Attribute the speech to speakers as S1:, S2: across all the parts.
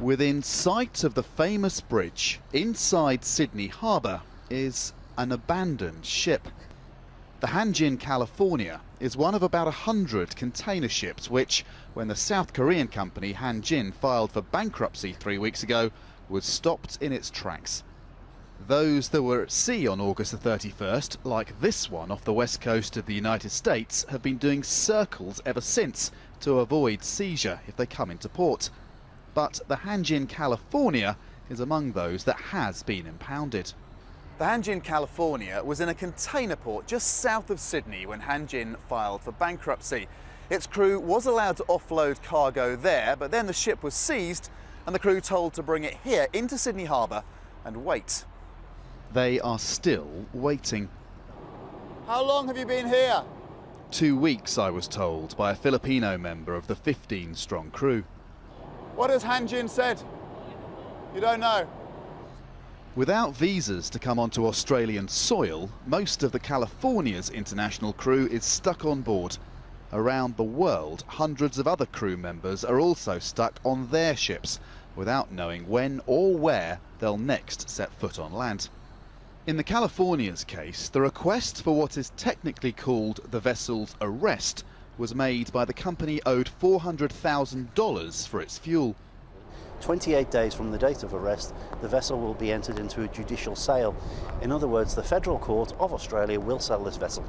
S1: Within sight of the famous bridge, inside Sydney Harbour, is an abandoned ship. The Hanjin California is one of about a hundred container ships which, when the South Korean company Hanjin filed for bankruptcy three weeks ago, was stopped in its tracks. Those that were at sea on August the 31st, like this one off the west coast of the United States, have been doing circles ever since to avoid seizure if they come into port. But the Hanjin California is among those that has been impounded. The Hanjin California was in a container port just south of Sydney when Hanjin filed for bankruptcy. Its crew was allowed to offload cargo there, but then the ship was seized and the crew told to bring it here into Sydney Harbour and wait. They are still waiting. How long have you been here? Two weeks, I was told, by a Filipino member of the 15 strong crew. What has Hanjin said? You don't know? Without visas to come onto Australian soil, most of the California's international crew is stuck on board. Around the world, hundreds of other crew members are also stuck on their ships without knowing when or where they'll next set foot on land. In the California's case, the request for what is technically called the vessel's arrest was made by the company owed $400,000 for its fuel.
S2: 28 days from the date of arrest, the vessel will be entered into a judicial sale. In other words, the Federal Court of Australia will sell this vessel.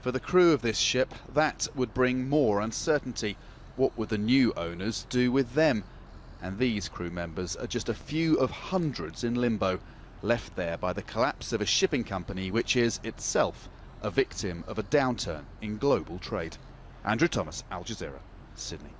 S1: For the crew of this ship, that would bring more uncertainty. What would the new owners do with them? And these crew members are just a few of hundreds in limbo, left there by the collapse of a shipping company which is itself a victim of a downturn in global trade. Andrew Thomas, Al Jazeera, Sydney.